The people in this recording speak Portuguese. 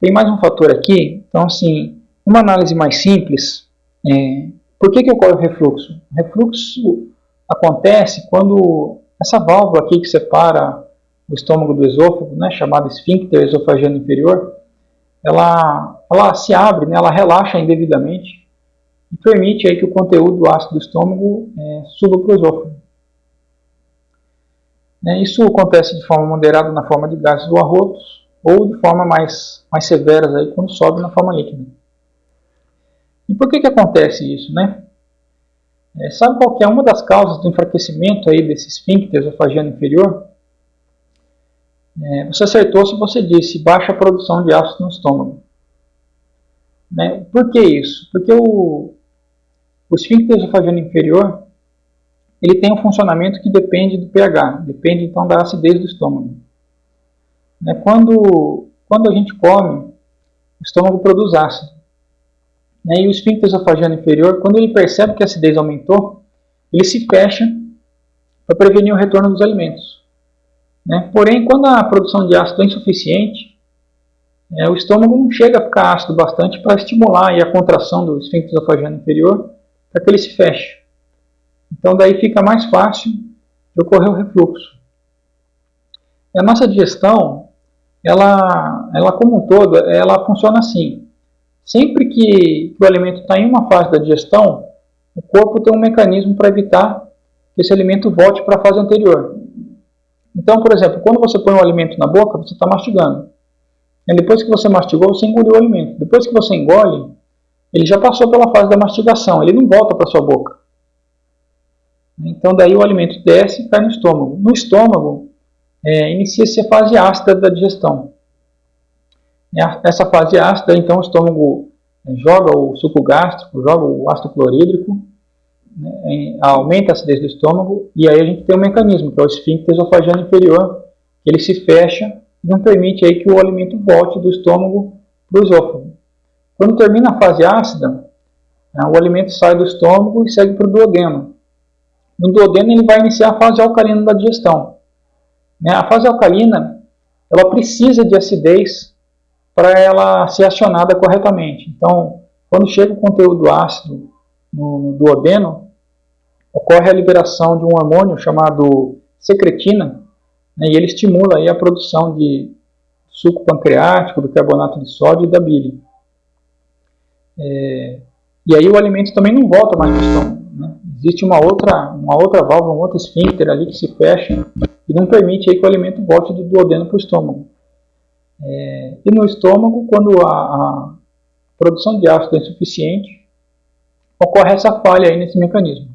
tem mais um fator aqui. Então, assim, uma análise mais simples, é, por que, que ocorre o refluxo? O refluxo acontece quando essa válvula aqui que separa o estômago do esôfago, né, chamada esfíncter esofagiano inferior, ela, ela se abre, né, ela relaxa indevidamente e permite aí que o conteúdo ácido do estômago é, suba para o esôfago. É, isso acontece de forma moderada na forma de gases do arrotos ou de forma mais, mais severas aí quando sobe na forma líquida. E por que, que acontece isso? Né? É, sabe qual é uma das causas do enfraquecimento aí desse esfíncter esofagiano inferior? É, você acertou se você disse baixa produção de ácido no estômago. Né? Por que isso? Porque o, o esfíncter esofagiano inferior ele tem um funcionamento que depende do pH, depende então da acidez do estômago. Né? Quando, quando a gente come, o estômago produz ácido. Né? E o esfíncter esofagiano inferior, quando ele percebe que a acidez aumentou, ele se fecha para prevenir o retorno dos alimentos. Né? Porém, quando a produção de ácido é insuficiente, é, o estômago não chega a ficar ácido bastante para estimular a contração do esfíncter esofagiano inferior para que ele se feche. Então daí fica mais fácil de ocorrer o refluxo. E a nossa digestão, ela, ela como um todo, ela funciona assim. Sempre que, o alimento está em uma fase da digestão, o corpo tem um mecanismo para evitar que esse alimento volte para a fase anterior. Então, por exemplo, quando você põe o alimento na boca, você está mastigando. E depois que você mastigou, você engoliu o alimento. Depois que você engole, ele já passou pela fase da mastigação, ele não volta para sua boca. Então daí o alimento desce e cai no estômago. No estômago, é, inicia-se a fase ácida da digestão. Essa fase ácida, então o estômago é, joga o suco gástrico, joga o ácido clorídrico, né, aumenta a acidez do estômago, e aí a gente tem um mecanismo, que é o esfíncter esofagiano inferior, que ele se fecha e não permite aí que o alimento volte do estômago para o esôfago. Quando termina a fase ácida, né, o alimento sai do estômago e segue para o duodeno. No duodeno ele vai iniciar a fase alcalina da digestão. Né? A fase alcalina ela precisa de acidez para ela ser acionada corretamente. Então, quando chega o conteúdo ácido no, no duodeno, ocorre a liberação de um hormônio chamado secretina, né, e ele estimula aí a produção de suco pancreático, do carbonato de sódio e da bile. É, e aí o alimento também não volta mais para o estômago. Né? Existe uma outra, uma outra válvula, um outro esfíncter ali que se fecha e não permite aí que o alimento volte do duodeno para o estômago. É, e no estômago, quando a, a, produção de ácido é insuficiente, ocorre essa falha aí nesse mecanismo.